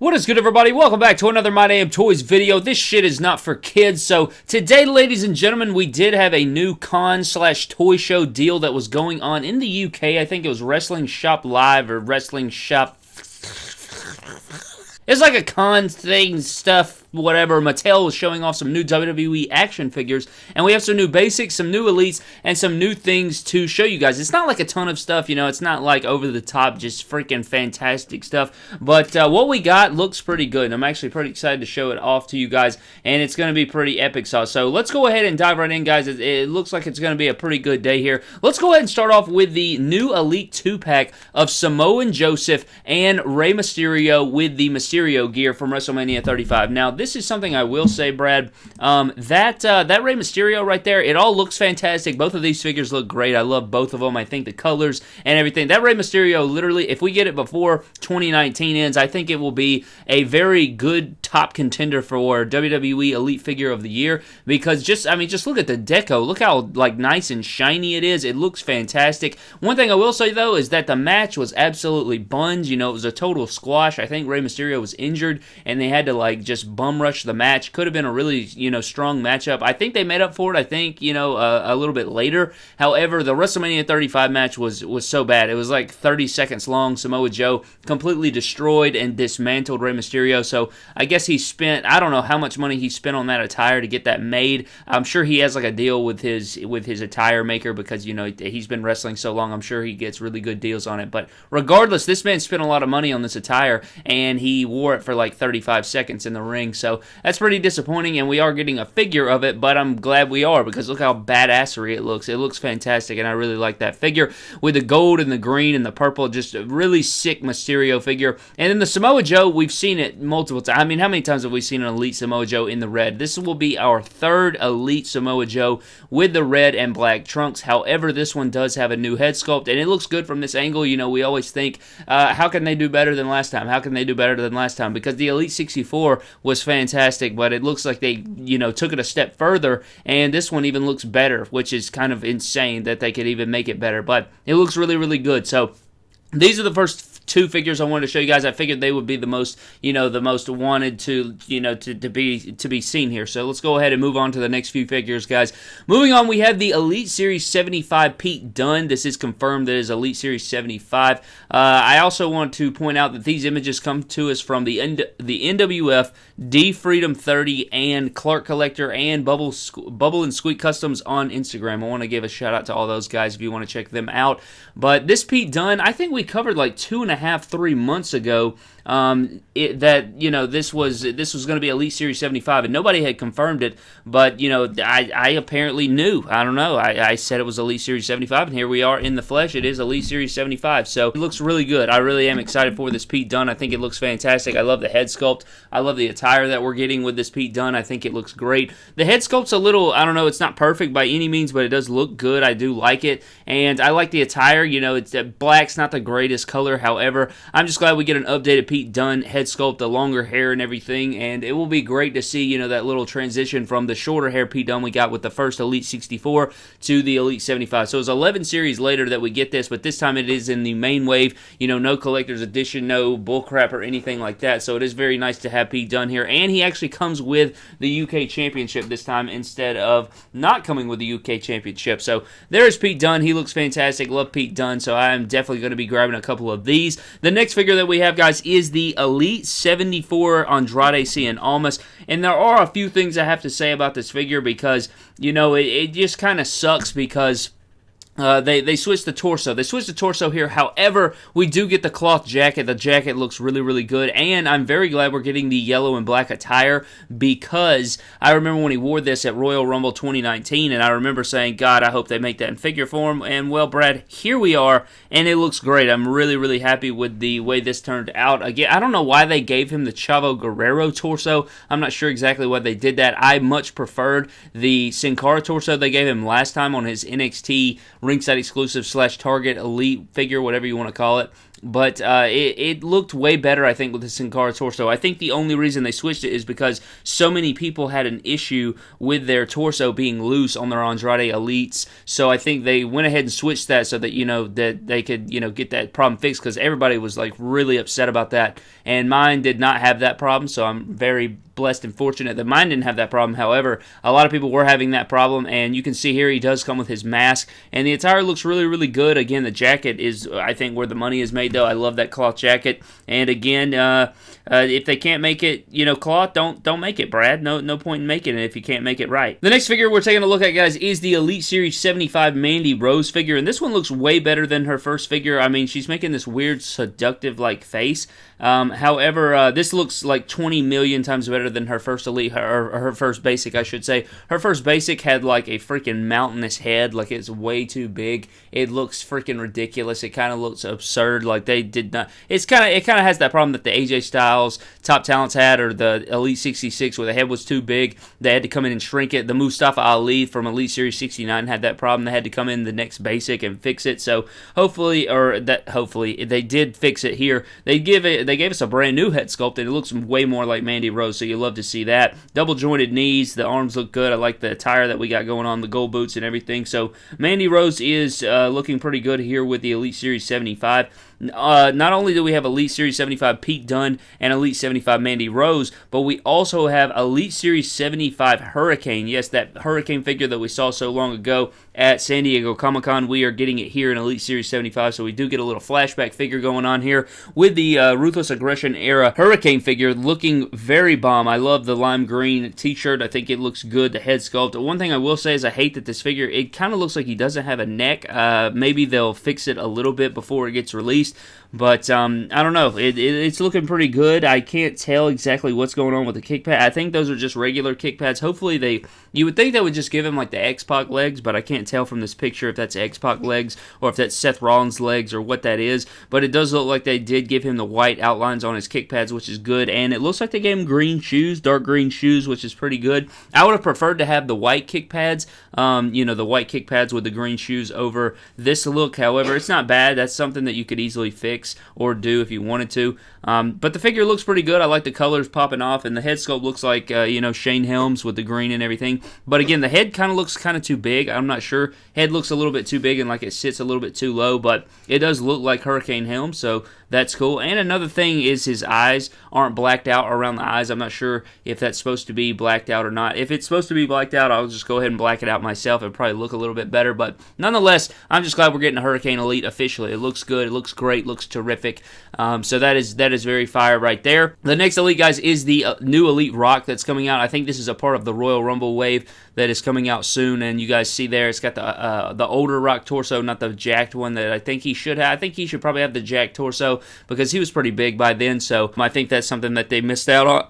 What is good, everybody? Welcome back to another My Damn Toys video. This shit is not for kids. So today, ladies and gentlemen, we did have a new con slash toy show deal that was going on in the UK. I think it was Wrestling Shop Live or Wrestling Shop it's like a con thing stuff, whatever. Mattel was showing off some new WWE action figures, and we have some new basics, some new elites, and some new things to show you guys. It's not like a ton of stuff, you know, it's not like over the top, just freaking fantastic stuff, but uh, what we got looks pretty good, and I'm actually pretty excited to show it off to you guys, and it's going to be pretty epic sauce. So let's go ahead and dive right in, guys. It, it looks like it's going to be a pretty good day here. Let's go ahead and start off with the new Elite 2-pack of Samoan Joseph and Rey Mysterio with the Mysterio gear from WrestleMania 35. Now, this is something I will say, Brad. Um, that uh, that Rey Mysterio right there, it all looks fantastic. Both of these figures look great. I love both of them. I think the colors and everything. That Rey Mysterio, literally, if we get it before 2019 ends, I think it will be a very good top contender for WWE Elite Figure of the Year because just, I mean, just look at the deco. Look how like nice and shiny it is. It looks fantastic. One thing I will say though is that the match was absolutely buns. You know, it was a total squash. I think Rey Mysterio was injured and they had to like just bum rush the match. Could have been a really, you know, strong matchup. I think they made up for it. I think, you know, uh, a little bit later. However, the WrestleMania 35 match was was so bad. It was like 30 seconds long. Samoa Joe completely destroyed and dismantled Rey Mysterio. So I guess he spent I don't know how much money he spent on that attire to get that made. I'm sure he has like a deal with his with his attire maker because you know he's been wrestling so long. I'm sure he gets really good deals on it. But regardless, this man spent a lot of money on this attire and he wore it for like 35 seconds in the ring. So that's pretty disappointing, and we are getting a figure of it, but I'm glad we are because look how badassery it looks. It looks fantastic, and I really like that figure with the gold and the green and the purple. Just a really sick Mysterio figure. And then the Samoa Joe, we've seen it multiple times. I mean, how many times have we seen an Elite Samoa Joe in the red? This will be our third Elite Samoa Joe with the red and black trunks. However, this one does have a new head sculpt, and it looks good from this angle. You know, we always think, uh, how can they do better than last time? How can they do better than last time? Because the Elite 64 was fantastic, but it looks like they, you know, took it a step further, and this one even looks better, which is kind of insane that they could even make it better. But it looks really, really good. So these are the first two figures I wanted to show you guys. I figured they would be the most, you know, the most wanted to, you know, to, to be to be seen here. So let's go ahead and move on to the next few figures, guys. Moving on, we have the Elite Series 75 Pete Dunne. This is confirmed that is Elite Series 75. Uh, I also want to point out that these images come to us from the N- the NWF, D Freedom 30, and Clark Collector and Bubble Bubble and Squeak Customs on Instagram. I want to give a shout out to all those guys if you want to check them out. But this Pete Dunne, I think we covered like two and a half, three months ago um, it, that you know this was this was going to be Elite Series 75, and nobody had confirmed it. But you know, I, I apparently knew. I don't know. I, I said it was Elite Series 75, and here we are in the flesh. It is Elite Series 75, so it looks really good. I really am excited for this Pete Dunne. I think it looks fantastic. I love the head sculpt. I love the attire that we're getting with this Pete Dunne. I think it looks great. The head sculpt's a little, I don't know, it's not perfect by any means, but it does look good. I do like it, and I like the attire. You know, it's black's not the greatest color. However, I'm just glad we get an updated Pete Dunne head sculpt, the longer hair and everything, and it will be great to see, you know, that little transition from the shorter hair Pete Dunne we got with the first Elite 64 to the Elite 75. So it's 11 series later that we get this, but this time it is in the main wave, you know, no collector's edition, no bullcrap or anything like that. So it is very nice to have Pete Dunne here, and he actually comes with the UK Championship this time instead of not coming with the UK Championship. So there's Pete Dunne. He looks fantastic. Love Pete Dunne, so I am definitely going to be grabbing a couple of these. The next figure that we have, guys, is the Elite 74 Andrade Cien Almas. And there are a few things I have to say about this figure because, you know, it, it just kind of sucks because uh, they they switched the torso. They switched the torso here. However, we do get the cloth jacket. The jacket looks really really good, and I'm very glad we're getting the yellow and black attire because I remember when he wore this at Royal Rumble 2019, and I remember saying, "God, I hope they make that in figure form." And well, Brad, here we are, and it looks great. I'm really really happy with the way this turned out. Again, I don't know why they gave him the Chavo Guerrero torso. I'm not sure exactly why they did that. I much preferred the Sin Cara torso they gave him last time on his NXT ringside exclusive slash Target elite figure, whatever you want to call it. but uh, it, it, looked way better, I think, with the Sin Cara torso. I think the only reason they switched it is because so many people had an issue with their torso being loose on their Andrade Elites. So I think they went ahead and switched that so that you know that they could you know get that problem fixed because everybody was like really upset about that, and mine did not have that problem. So I'm very blessed and fortunate that mine didn't have that problem. However, a lot of people were having that problem, and you can see here he does come with his mask, and the attire looks really, really good. Again, the jacket is, I think, where the money is made, though. I love that cloth jacket, and again, uh, uh, if they can't make it, you know, cloth, don't don't make it, Brad. No no point in making it if you can't make it right. The next figure we're taking a look at, guys, is the Elite Series 75 Mandy Rose figure, and this one looks way better than her first figure. I mean, she's making this weird seductive like face. Um, however, uh, this looks like 20 million times better than her first elite, her, her first basic, I should say. Her first basic had like a freaking mountainous head, like it's way too big. It looks freaking ridiculous. It kind of looks absurd. Like they did not. It's kind of it kind of has that problem that the AJ Styles top talents had, or the Elite 66, where the head was too big. They had to come in and shrink it. The Mustafa Ali from Elite Series 69 had that problem. They had to come in the next basic and fix it. So hopefully, or that hopefully they did fix it here. They give it they gave us a brand new head sculpt, and it looks way more like Mandy Rose, so you love to see that. Double jointed knees, the arms look good. I like the attire that we got going on, the gold boots and everything. So Mandy Rose is uh, looking pretty good here with the Elite Series 75. Uh, not only do we have Elite Series 75 Pete Dunne and Elite 75 Mandy Rose, but we also have Elite Series 75 Hurricane. Yes, that Hurricane figure that we saw so long ago at San Diego Comic Con. We are getting it here in Elite Series 75, so we do get a little flashback figure going on here with the uh, Ruthless Aggression era Hurricane figure looking very bomb. I love the lime green t shirt. I think it looks good. The head sculpt. One thing I will say is I hate that this figure, it kind of looks like he doesn't have a neck. Uh, maybe they'll fix it a little bit before it gets released released. But um, I don't know. It, it, it's looking pretty good. I can't tell exactly what's going on with the kick pad. I think those are just regular kick pads. Hopefully they. You would think they would just give him like the X Pac legs, but I can't tell from this picture if that's X Pac legs or if that's Seth Rollins legs or what that is. But it does look like they did give him the white outlines on his kick pads, which is good. And it looks like they gave him green shoes, dark green shoes, which is pretty good. I would have preferred to have the white kick pads. Um, you know, the white kick pads with the green shoes over this look. However, it's not bad. That's something that you could easily fix fix or do if you wanted to. Um, but the figure looks pretty good. I like the colors popping off, and the head sculpt looks like uh, you know Shane Helms with the green and everything. But again, the head kind of looks kind of too big. I'm not sure. Head looks a little bit too big and like it sits a little bit too low, but it does look like Hurricane Helms, so that's cool. And another thing is his eyes aren't blacked out around the eyes. I'm not sure if that's supposed to be blacked out or not. If it's supposed to be blacked out, I'll just go ahead and black it out myself. It'd probably look a little bit better. But nonetheless, I'm just glad we're getting a Hurricane Elite officially. It looks good. It looks great. Looks terrific. Um, so that is that is very fire right there. The next Elite, guys, is the uh, new Elite Rock that's coming out. I think this is a part of the Royal Rumble wave that is coming out soon. And you guys see there, it's got the uh, the older Rock torso, not the jacked one that I think he should have. I think he should probably have the jacked torso because he was pretty big by then. So I think that's something that they missed out on.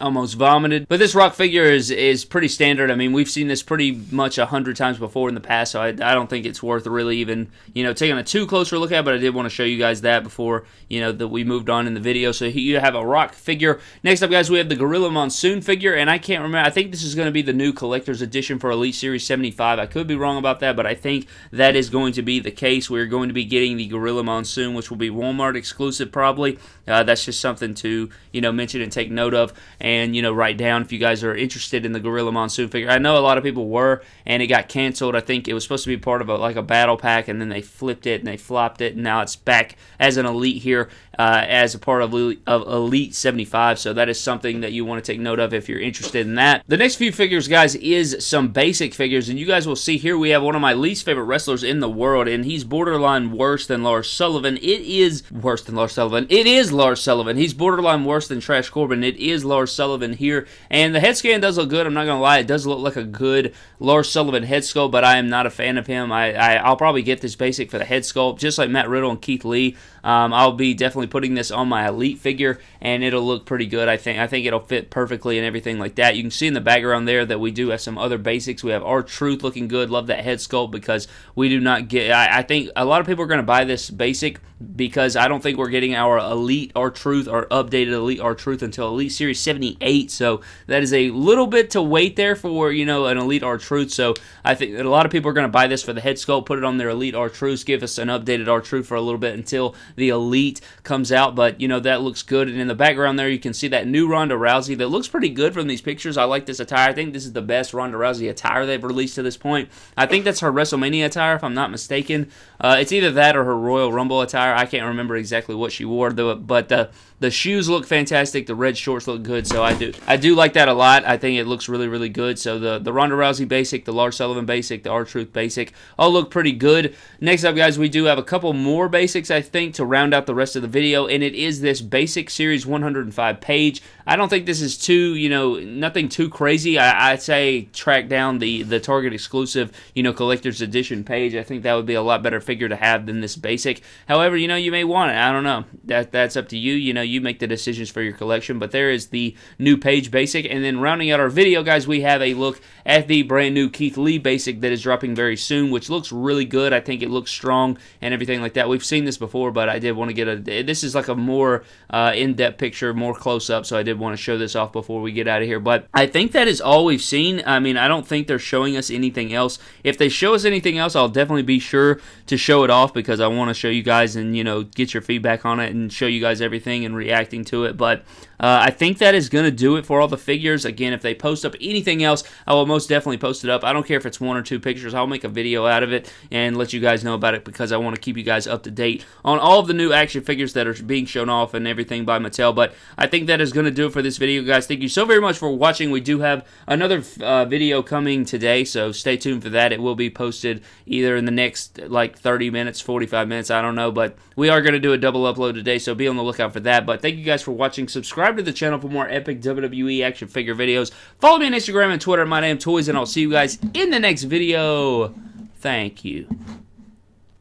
Almost vomited. But this rock figure is is pretty standard. I mean, we've seen this pretty much a hundred times before in the past, so I, I don't think it's worth really even you know taking a too closer look at. But I did want to show you guys that before you know that we moved on in the video. So you have a rock figure. Next up, guys, we have the Gorilla Monsoon figure, and I can't remember. I think this is going to be the new collector's edition for Elite Series 75. I could be wrong about that, but I think that is going to be the case. We're going to be getting the Gorilla Monsoon, which will be Walmart exclusive probably. Uh, that's just something to you know mention and take note of, and you know write down if you guys are interested in the Gorilla Monsoon figure. I know a lot of people were, and it got canceled. I think it was supposed to be part of a, like a battle pack, and then they flipped it and they flopped it, and now it's back as an elite here uh, as a part of, of Elite 75. So that is something that you want to take note of if you're interested in that. The next few figures, guys, is some basic figures, and you guys will see here we have one of my least favorite wrestlers in the world, and he's borderline worse than Lars Sullivan. It is worse than Lars Sullivan. It is Lars Sullivan. He's borderline worse than Trash Corbin. It is Lars Sullivan here, and the head scan does look good. I'm not gonna lie, it does look like a good Lars Sullivan head sculpt, but I am not a fan of him. I, I I'll probably get this basic for the head sculpt, just like Matt Riddle and Keith Lee. Um, I'll be definitely putting this on my elite figure, and it'll look pretty good. I think I think it'll fit perfectly and everything like that. You can see in the background there that we do have some other basics. We have R-Truth looking good. Love that head sculpt because we do not get. I, I think a lot of people are going to buy this basic because I don't think we're getting our elite R-Truth or updated elite R-Truth until Elite Series 78. So that is a little bit to wait there for you know an elite R-Truth. So I think a lot of people are going to buy this for the head sculpt, put it on their elite R-Truth, give us an updated R-Truth for a little bit until the Elite comes out, but you know that looks good. And in the background there, you can see that new Ronda Rousey that looks pretty good from these pictures. I like this attire. I think this is the best Ronda Rousey attire they've released to this point. I think that's her WrestleMania attire, if I'm not mistaken. Uh, it's either that or her Royal Rumble attire. I can't remember exactly what she wore, though. But uh, the shoes look fantastic. The red shorts look good. So I do I do like that a lot. I think it looks really really good. So the the Ronda Rousey basic, the Lars Sullivan basic, the R-Truth basic, all look pretty good. Next up, guys, we do have a couple more basics I think to round out the rest of the video, and it is this basic series 105 Paige. I don't think this is too you know nothing too crazy. I, I'd say track down the the Target exclusive you know collector's edition Paige. I think that would be a lot better figure to have than this basic. However, you know you may want it. I don't know. That that's up to you. You know you make the decisions for your collection. But there is the new Paige basic. And then rounding out our video, guys, we have a look at the brand new Keith Lee basic that is dropping very soon, which looks really good. I think it looks strong and everything like that. We've seen this before, but I did want to get a. This is like a more uh, in depth picture, more close up. So I did want to show this off before we get out of here. But I think that is all we've seen. I mean, I don't think they're showing us anything else. If they show us anything else, I'll definitely be sure to show it off because I want to show you guys and you know get your feedback on it and show you guys everything and reacting to it. But uh, I think that is going to do it for all the figures. Again, if they post up anything else, I will most definitely post it up. I don't care if it's one or two pictures. I'll make a video out of it and let you guys know about it because I want to keep you guys up to date on all of the new action figures that are being shown off and everything by Mattel. But I think that is going to do it for this video, guys. Thank you so very much for watching. We do have another uh, video coming today, so stay tuned for that. It will be posted either in the next like 30 minutes, 45 minutes, I don't know. But we are going to do a double upload today, so be on the lookout for that. But thank you guys for watching. Subscribe to the channel for more epic WWE action figure videos. Follow me on Instagram and Twitter, My Damn Toys, and I'll see you guys in the next video. Thank you.